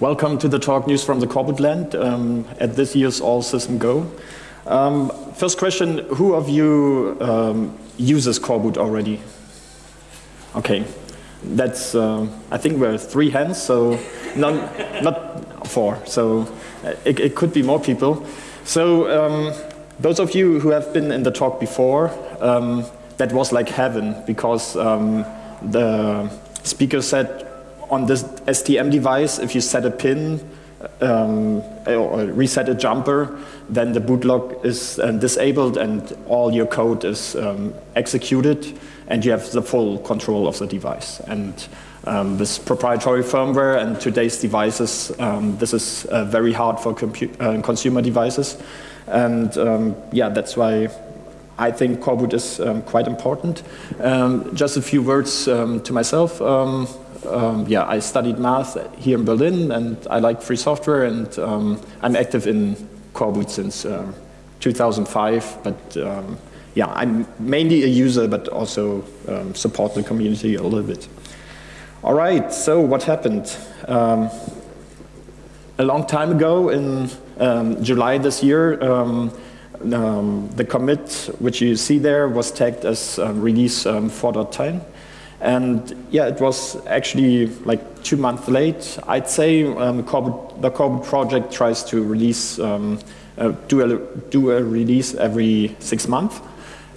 welcome to the talk News from the Coreboot Land um, at this year's All System Go. Um, first question, who of you um, uses Coreboot already? Okay, that's, uh, I think we're three hands, so none, not four, so it, it, could be more people. So um, those of you who have been in the talk before, um, that was like heaven because um, the speaker said on this STM device, if you set a pin um, or reset a jumper, then the bootlock is uh, disabled and all your code is um, executed and you have the full control of the device. And um, with proprietary firmware and today's devices, um, this is uh, very hard for uh, consumer devices. And um, yeah, that's why I think Coreboot is um, quite important. Just a few words to myself. Um, um, yeah, I studied math here in Berlin and I like free software and um, I'm active in Coreboot since 2005. But yeah, I'm mainly a user but also support the community a little bit. All right, so what happened? a long time ago in July this year, um, the commit, which you see there, was tagged as um, release um, 4.10. And yeah, it was actually like two months late. I'd say um, the Coreboot project tries to release, um, uh, do, a, do a release every six months.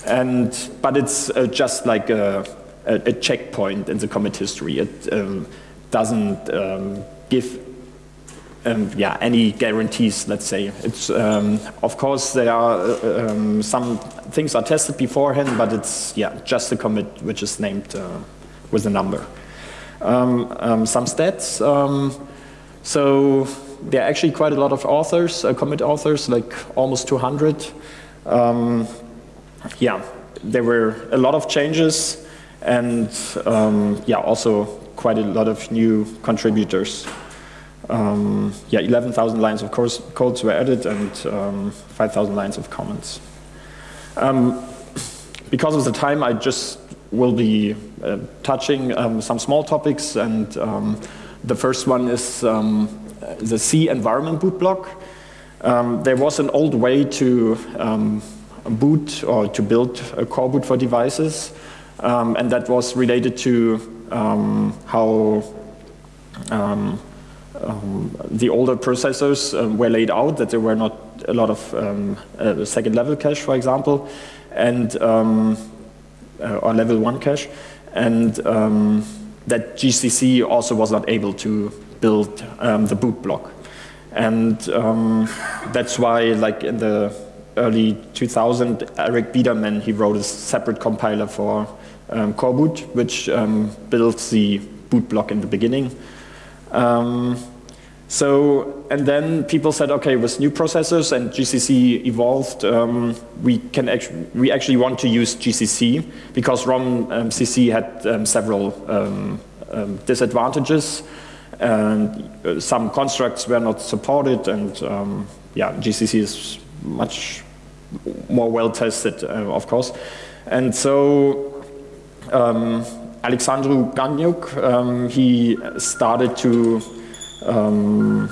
And, but it's uh, just like a, a, a, checkpoint in the commit history. It um, doesn't give um, yeah, any guarantees, let's say. It's, um, of course, there are uh, um, some things are tested beforehand, but it's yeah, just a commit which is named uh, with a number. Um, um, some stats. Um, so there are actually quite a lot of authors, uh, commit authors, like almost 200. yeah, there were a lot of changes and yeah, also quite a lot of new contributors. Um, yeah, 11,000 lines of course, codes were added and um, 5,000 lines of comments. Um, because of the time, I just will be uh, touching um, some small topics and um, the first one is um, the C environment boot block. there was an old way to boot or to build a core boot for devices and that was related to how um, the older processors um, were laid out, that there were not a lot of um, uh, second level cache, for example, and um, uh, or level one cache, and um, that GCC also was not able to build um, the boot block. And that's why, like in the early 2000, Eric Biederman, he wrote a separate compiler for um, Coreboot, which builds the boot block in the beginning. Um, so, and then people said, okay, with new processors and GCC evolved, um, we can actually, we actually want to use GCC because ROM um, CC had um, several um, um, disadvantages and uh, some constructs were not supported and um, yeah, GCC is much more well tested, uh, of course. And so Alexandru Gagniuc, he started to um,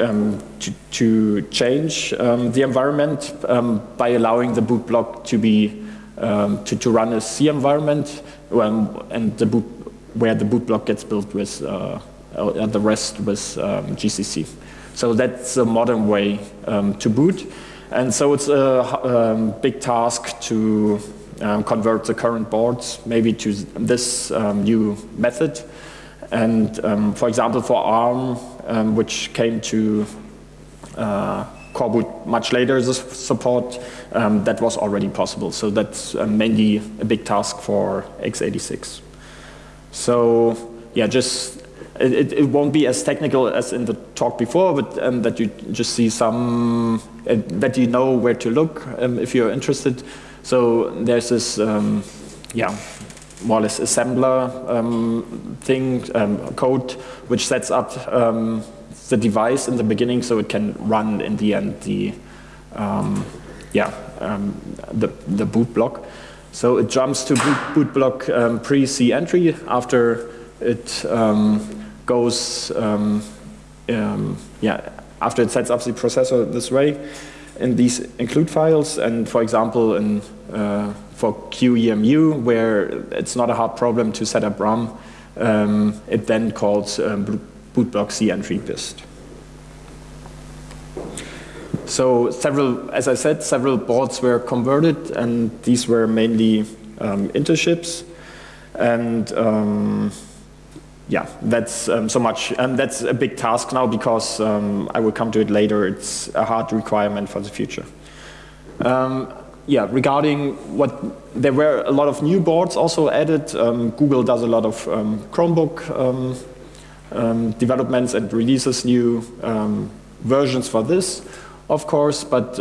um, to, to, change um, the environment um, by allowing the boot block to be um, to, to run a C environment and the boot where the boot block gets built with uh, uh, the rest with GCC. So that's a modern way to boot. And so it's a big task to um, convert the current boards maybe to this um, new method. And um, for example, for ARM, um, which came to uh, Coreboot much later the support, um, that was already possible. So that's uh, mainly a big task for x86. So yeah, just it, it, won't be as technical as in the talk before, but um, that you just see some, uh, that you know where to look um, if you're interested. So there's this, um, yeah, more or less assembler um, thing, um, code, which sets up um, the device in the beginning so it can run in the end the, um, yeah, um, the, the boot block. So it jumps to boot, boot block pre-C entry after it goes yeah, after it sets up the processor this way, in these include files, and for example, in, uh, for QEMU, where it's not a hard problem to set up RAM, um, it then calls um, bootblock C entry bist. So several, as I said, several boards were converted, and these were mainly um, chips. And um, yeah, that's um, so much. And that's a big task now because um, I will come to it later. It's a hard requirement for the future. Um, yeah, regarding what, there were a lot of new boards also added. Um, Google does a lot of um, Chromebook um, developments and releases new versions for this, of course, but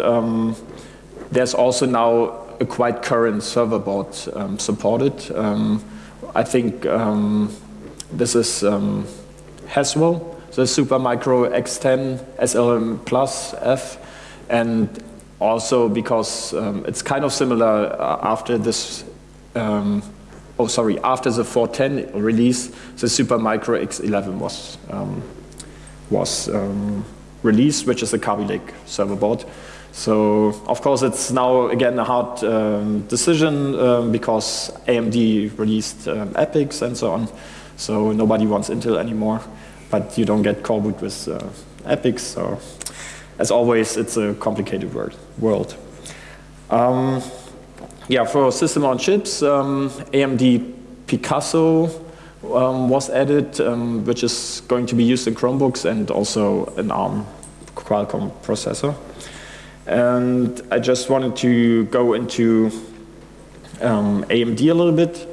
there's also now a quite current server board supported. I think this is um, Haswell, the Supermicro X10 SLM Plus F, and also because um, it's kind of similar uh, after this, um, oh sorry, after the 410 release, the Supermicro X11 was, um, was um, released, which is a Kaby Lake server board. So of course it's now again a hard um, decision um, because AMD released um, EPYCs and so on. So nobody wants Intel anymore, but you don't get Coreboot with uh, EPYCs. So as always, it's a complicated word, world. Um, yeah, for system on chips, um, AMD Picasso um, was added, um, which is going to be used in Chromebooks and also an ARM Qualcomm processor. And I just wanted to go into um, AMD a little bit.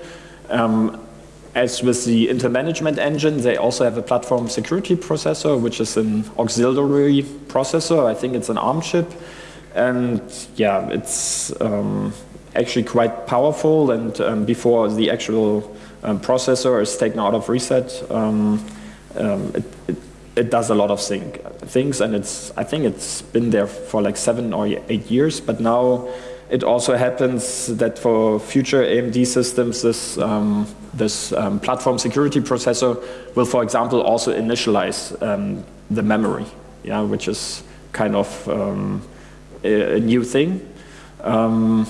As with the Intel Management Engine, they also have a platform security processor, which is an auxiliary processor. I think it's an ARM chip. And yeah, it's um, actually quite powerful. And um, before the actual um, processor is taken out of reset, um, um, it, it, it, does a lot of thing, things. And it's I think it's been there for like seven or eight years. But now it also happens that for future AMD systems, this, um, this um, platform security processor will, for example, also initialize um, the memory, yeah, which is kind of um, a, a, new thing. Um,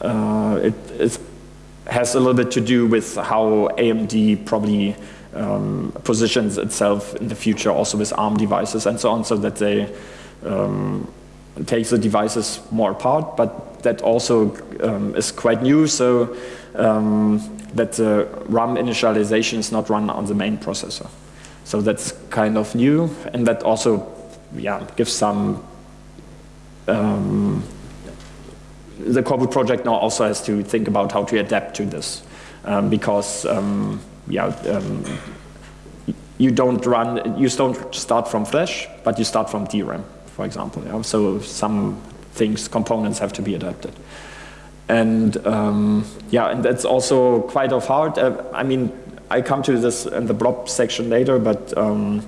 uh, it, it, has a little bit to do with how AMD probably um, positions itself in the future also with ARM devices and so on, so that they um, takes the devices more apart, but that also um, is quite new, so um, that the RAM initialization is not run on the main processor. So that's kind of new, and that also yeah, gives some um, the Coreboot project now also has to think about how to adapt to this um, because um, yeah um, you don't run you don't start from flash but you start from DRAM for example. So some things, components have to be adapted. And um, yeah, and that's also quite of hard. Uh, I mean, I come to this in the blob section later, but um,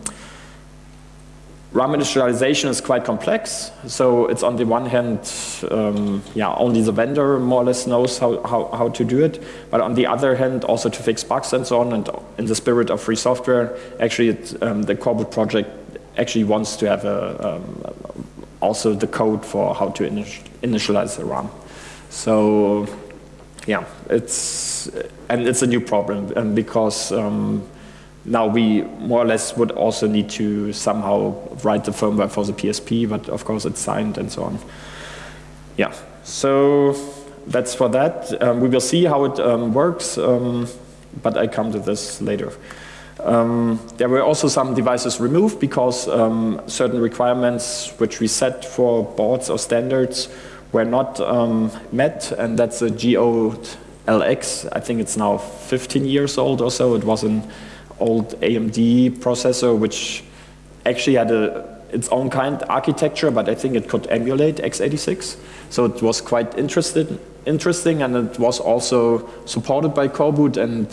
RAM initialization is quite complex. So it's on the one hand, um, yeah, only the vendor more or less knows how, how, how to do it. But on the other hand, also to fix bugs and so on, and in the spirit of free software, actually it, um, the Coreboot project actually wants to have a, um, also the code for how to initialize the RAM. So yeah, it's, and it's a new problem and because um, now we more or less would also need to somehow write the firmware for the PSP, but of course it's signed and so on. Yeah, so that's for that. Um, we will see how it um, works, um, but I come to this later. Um, there were also some devices removed because um, certain requirements which we set for boards or standards were not um, met, and that's a Geode LX. I think it's now 15 years old or so. It was an old AMD processor which actually had a, its own kind architecture, but I think it could emulate x86. So it was quite interested, interesting, and it was also supported by Coreboot and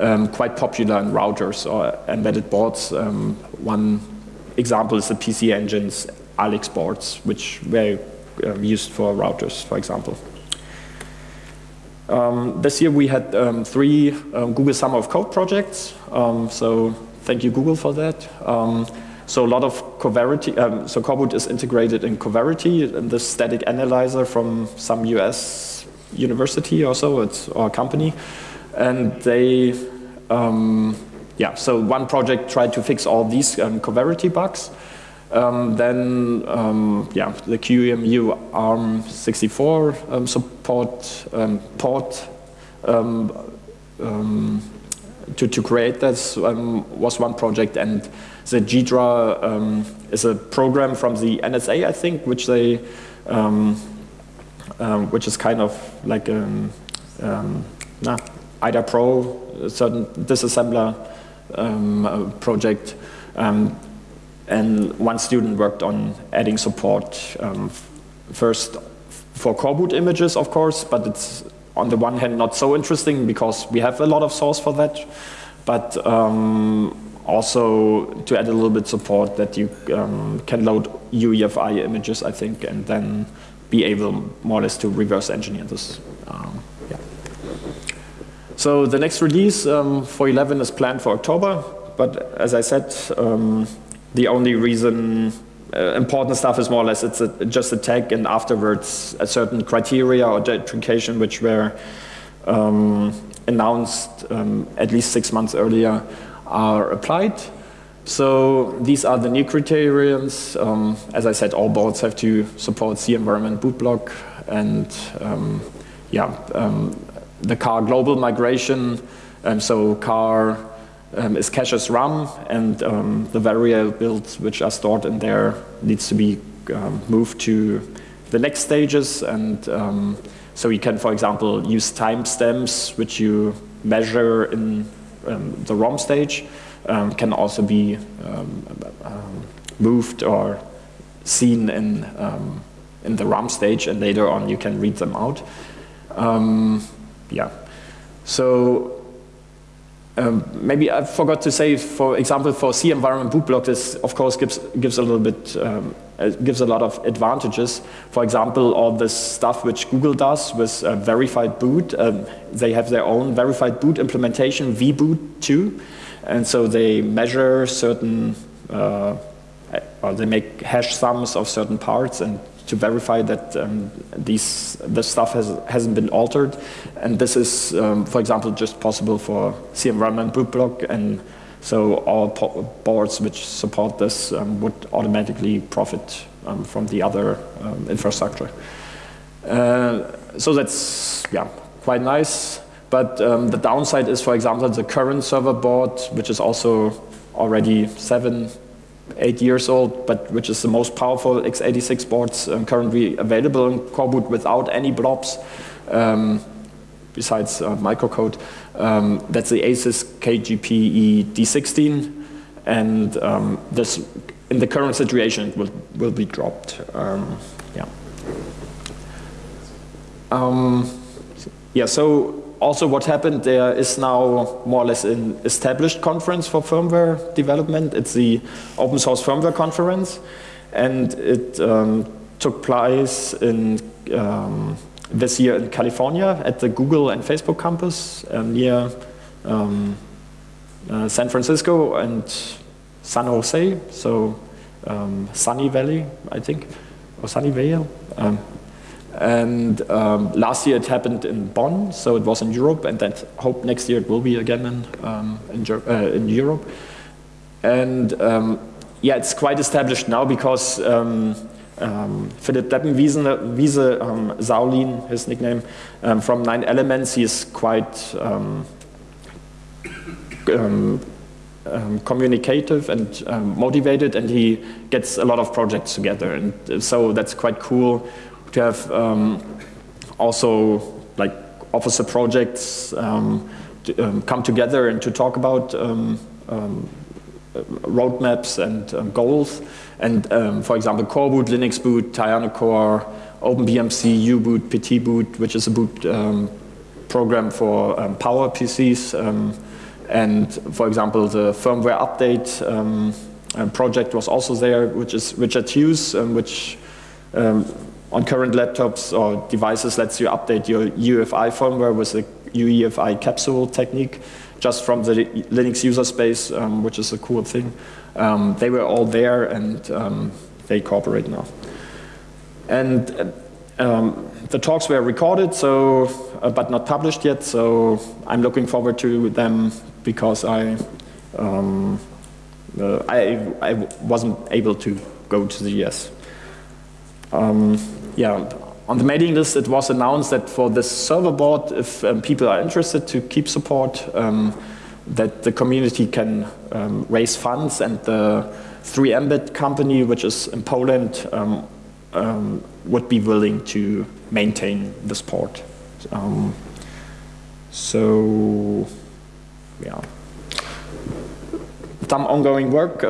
um, quite popular in routers or embedded boards. Um, one example is the PC Engines ALIX boards, which were um, used for routers, for example. Um, this year we had um, three um, Google Summer of Code projects. so thank you Google for that. So a lot of Coverity, so Coreboot is integrated in Coverity, the static analyzer from some US university or so, it's, or company. And they, um, yeah, so one project tried to fix all these um, Coverity bugs. Um, then, um, yeah, the QEMU ARM64 um, support um, port to, to create this was one project, and the Ghidra is a program from the NSA, I think, which they, which is kind of like nah, IDA Pro, a certain disassembler project. Um, and one student worked on adding support um, first for coreboot images, of course, but it's on the one hand not so interesting because we have a lot of source for that, but um, also to add a little bit support that you um, can load UEFI images, I think, and then be able more or less to reverse engineer this. Um. So the next release um, for 11 is planned for October, but as I said, um, the only reason uh, important stuff is more or less it's a, just a tag and afterwards a certain criteria or deprecation which were um, announced um, at least six months earlier are applied. So these are the new criterions. Um, as I said, all boards have to support C environment boot block and um, yeah, the car global migration. Um, so car um, is caches RAM and um, the variables which are stored in there needs to be um, moved to the next stages and um, so you can for example use timestamps which you measure in um, the ROM stage um, can also be moved or seen in, in the RAM stage and later on you can read them out. Yeah. So um, maybe I forgot to say, for example, for C environment boot block, this of course gives gives a little bit um, gives a lot of advantages. For example, all this stuff which Google does with uh, verified boot, um, they have their own verified boot implementation, vboot 2, and so they measure certain, uh, or they make hash sums of certain parts and to verify that um, these, the stuff has, hasn't been altered. And this is, um, for example, just possible for C environment boot block. And so all boards which support this um, would automatically profit um, from the other um, infrastructure. Uh, so that's yeah, quite nice. But um, the downside is, for example, the current server board, which is also already seven, eight years old, but which is the most powerful x86 boards um, currently available in Coreboot without any blobs, um, besides uh, microcode. Um, that's the Asus KGPE D16, and um, this, in the current situation, will will be dropped. Um, yeah. Um, yeah. So also what happened there is now more or less an established conference for firmware development. It's the open source firmware conference and it um, took place in um, this year in California at the Google and Facebook campus uh, near um, uh, San Francisco and San Jose, so um, Sunny Valley, I think, or Sunnyvale. Um, and um, last year it happened in Bonn, so it was in Europe, and I hope next year it will be again in, um, in, uh, in, Europe. And um, yeah, it's quite established now because um, um, Philipp Deppenwiese, Wiese, um, Zaolin, his nickname, from Nine Elements, he is quite communicative and motivated, and he gets a lot of projects together, and so that's quite cool to have um, also like officer projects um, to, um, come together and to talk about um, um, roadmaps and um, goals. And for example, Core Boot, Linux Boot, Tiano Core, OpenBMC, U-Boot, Petitboot, which is a boot program for power PCs. and for example, the firmware update project was also there, which is Richard Hughes, which um, on current laptops or devices lets you update your UEFI firmware with the UEFI capsule technique, just from the Linux user space, um, which is a cool thing. Um, they were all there and um, they cooperate now. And um, the talks were recorded, so uh, but not published yet. So I'm looking forward to them because I um, uh, I, I wasn't able to go to the US. Um, yeah, on the mailing list it was announced that for this server board, if um, people are interested to keep support, um, that the community can um, raise funds and the 3mdeb company, which is in Poland, um, um, would be willing to maintain this port. Um, so, yeah. Some ongoing work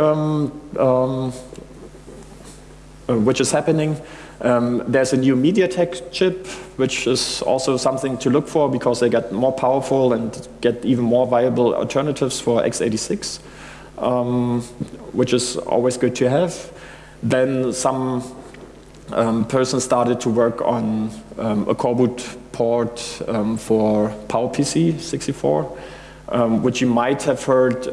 uh, which is happening. Um, there's a new MediaTek chip, which is also something to look for because they get more powerful and get even more viable alternatives for x86, um, which is always good to have. Then some um, person started to work on um, a Coreboot port um, for PowerPC 64, um, which you might have heard,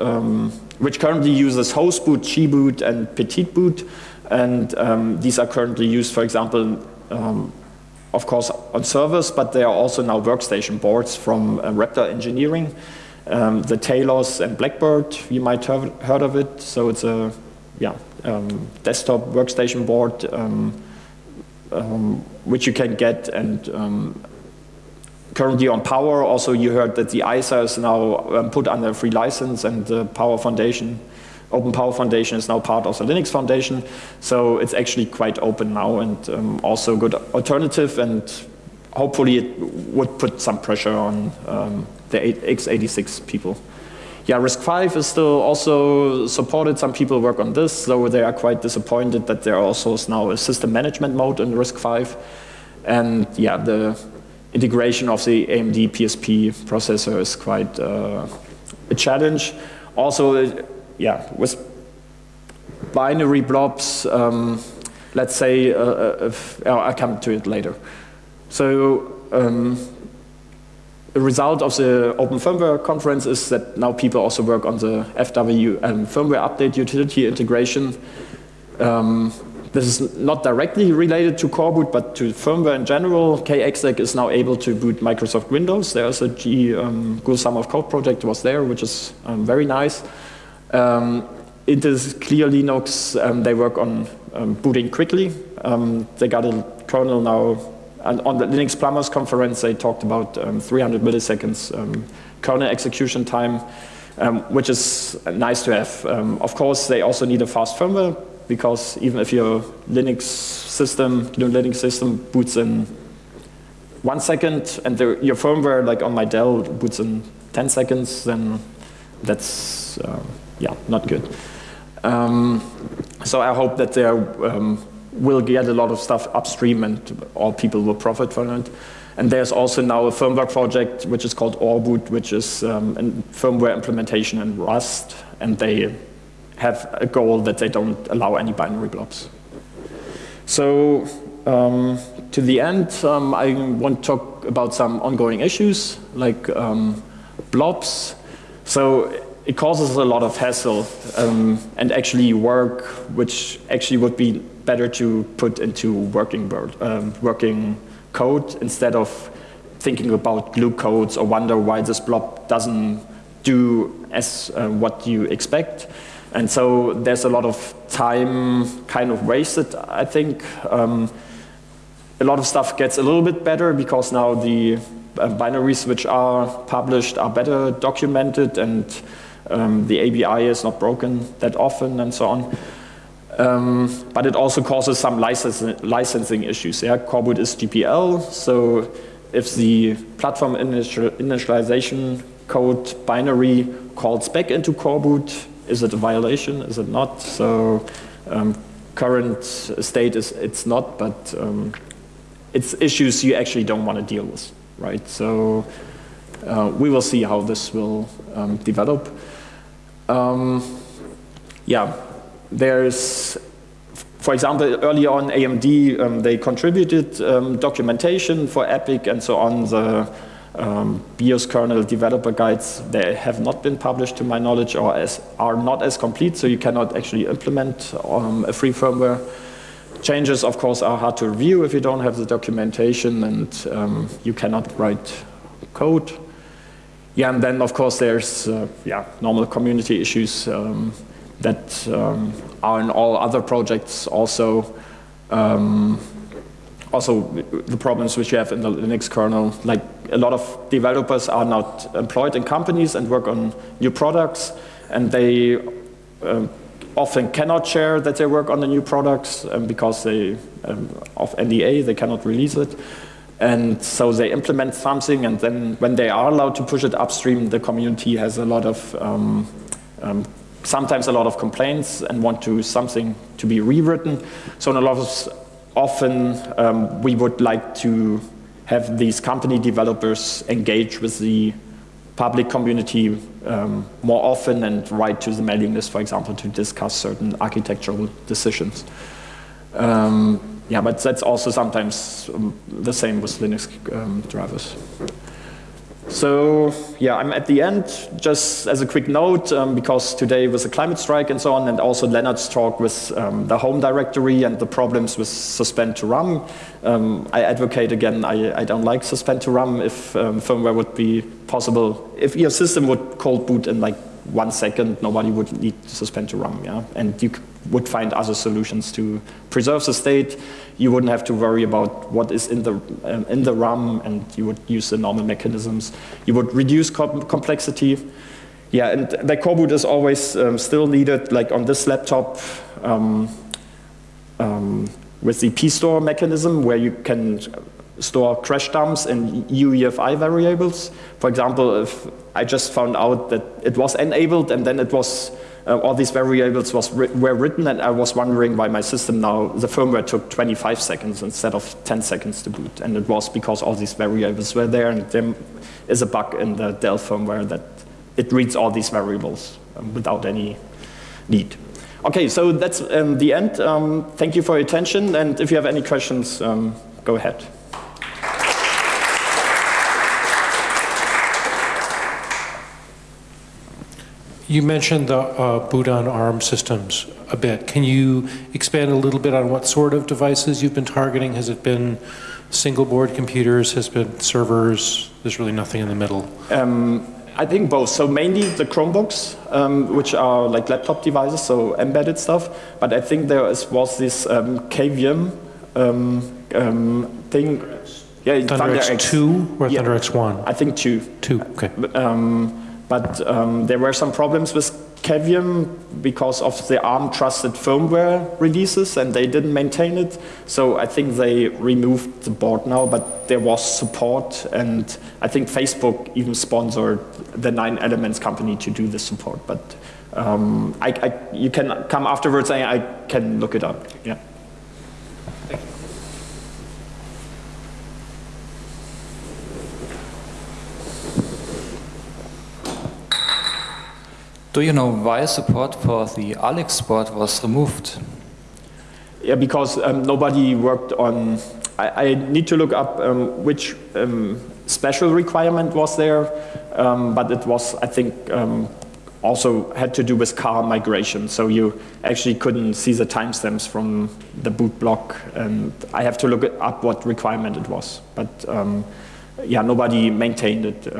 which currently uses hostboot, gboot, and petitboot. And um, these are currently used, for example, of course, on servers, but they are also now workstation boards from uh, Raptor Engineering. the Talos and Blackbird, you might have heard of it. So it's a yeah, desktop workstation board um, which you can get and um, currently on Power also you heard that the ISA is now um, put under free license and the Power Foundation, Open Power Foundation is now part of the Linux Foundation so it's actually quite open now and um, also a good alternative and hopefully it would put some pressure on um, the x86 people. Yeah, RISC-V is still also supported. Some people work on this, though they are quite disappointed that there also is now a system management mode in RISC-V. And yeah, the integration of the AMD PSP processor is quite uh, a challenge. Also, yeah, with binary blobs, um, let's say, uh, uh if, I'll come to it later. So um, the result of the Open Firmware conference is that now people also work on the FW um, firmware update utility integration. Um, this is not directly related to Coreboot, but to firmware in general. KExec is now able to boot Microsoft Windows. There's a G, um, Google Summer of Code project was there, which is um, very nice. Um, it is clear Linux, um, they work on um, booting quickly. Um, they got a kernel now and on the Linux Plumbers conference, they talked about um, 300 milliseconds um, kernel execution time, which is nice to have. Of course, they also need a fast firmware because even if your Linux system, your Linux system boots in one second and the, your firmware, like on my Dell, boots in 10 seconds, then that's, uh, yeah, not good. Um, so I hope that there um, will get a lot of stuff upstream and all people will profit from it. And there's also now a firmware project which is called oreboot, which is um, a firmware implementation in Rust, and they have a goal that they don't allow any binary blobs. So um, to the end, um, I want to talk about some ongoing issues like um, blobs. So it causes a lot of hassle um, and actually work which actually would be better to put into working, um, working code instead of thinking about glue codes or wonder why this blob doesn't do as uh, what you expect. And so there's a lot of time kind of wasted, I think. Um, a lot of stuff gets a little bit better because now the uh, binaries which are published are better documented and um, the ABI is not broken that often and so on. Um, but it also causes some licensing, licensing issues. Yeah? Coreboot is GPL, so if the platform initial, initialization code binary calls back into Coreboot, is it a violation? Is it not? So um, current state is it's not, but um, it's issues you actually don't want to deal with, right? So uh, we will see how this will um, develop. Um, yeah, there's, for example, early on AMD, um, they contributed um, documentation for EPYC and so on. The um, BIOS kernel developer guides, they have not been published to my knowledge or as, are not as complete, so you cannot actually implement um, a free firmware. Changes, of course, are hard to review if you don't have the documentation and um, you cannot write code. Yeah, and then, of course, there's uh, yeah, normal community issues um, that um, are in all other projects also. Um, also the problems which you have in the Linux kernel, like a lot of developers are not employed in companies and work on new products, and they um, often cannot share that they work on the new products because they, um, of NDA, they cannot release it. And so they implement something, and then when they are allowed to push it upstream, the community has a lot of, um, um, sometimes a lot of complaints and want to something to be rewritten. So in a lot of often um, we would like to have these company developers engage with the public community um, more often and write to the mailing list, for example, to discuss certain architectural decisions. Um, yeah, but that's also sometimes um, the same with Linux um, drivers. So yeah, I'm at the end. Just as a quick note, um, because today was a climate strike and so on, and also Leonard's talk with um, the home directory and the problems with suspend to RAM. Um, I advocate again, I, I, don't like suspend to RAM if um, firmware would be possible. If your system would cold boot in like one second, nobody would need to suspend to RAM, yeah? And you would find other solutions to preserve the state. You wouldn't have to worry about what is in the, um, in the RAM, and you would use the normal mechanisms. You would reduce com complexity. Yeah, and the core boot is always um, still needed, like on this laptop, um, um with the pstore mechanism, where you can store crash dumps and UEFI variables. For example, if I just found out that it was enabled and then it was uh, all these variables was were written and I was wondering why my system now, the firmware took 25 seconds instead of 10 seconds to boot. And it was because all these variables were there and there is a bug in the Dell firmware that it reads all these variables um, without any need. Okay, so that's um, the end. Um, thank you for your attention and if you have any questions, um, go ahead. You mentioned the uh, boot on ARM systems a bit. Can you expand a little bit on what sort of devices you've been targeting? Has it been single board computers? Has it been servers? There's really nothing in the middle. Um, I think both. So mainly the Chromebooks, um, which are like laptop devices, so embedded stuff. But I think there is, was this um, Cavium um, um, thing. Yeah, Thunder, Thunder X2 or yeah, Thunder X1? I think two. Two, okay. Um, but um, there were some problems with Cavium because of the ARM trusted firmware releases and they didn't maintain it. So I think they removed the board now, but there was support and I think Facebook even sponsored the Nine Elements company to do the support. But um, I, I, you can come afterwards and I can look it up. Yeah. Do you know why support for the ALIX board was removed? Yeah, because um, nobody worked on, I, I, need to look up um, which um, special requirement was there, um, but it was, I think, um, also had to do with car migration. So you actually couldn't see the timestamps from the boot block, and I have to look up what requirement it was. But um, yeah, nobody maintained it.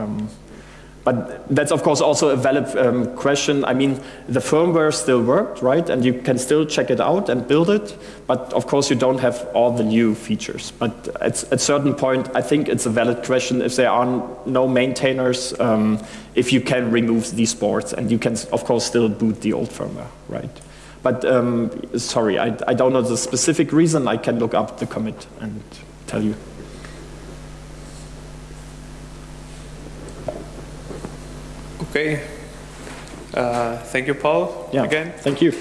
But that's of course also a valid um, question. I mean, the firmware still worked, right? And you can still check it out and build it. But of course you don't have all the new features. But at a certain point, I think it's a valid question if there are no maintainers, um, if you can remove these boards and you can of course still boot the old firmware, right? But um, sorry, I, I don't know the specific reason. I can look up the commit and tell you. Okay. Uh, thank you, Paul, yeah, again. Thank you.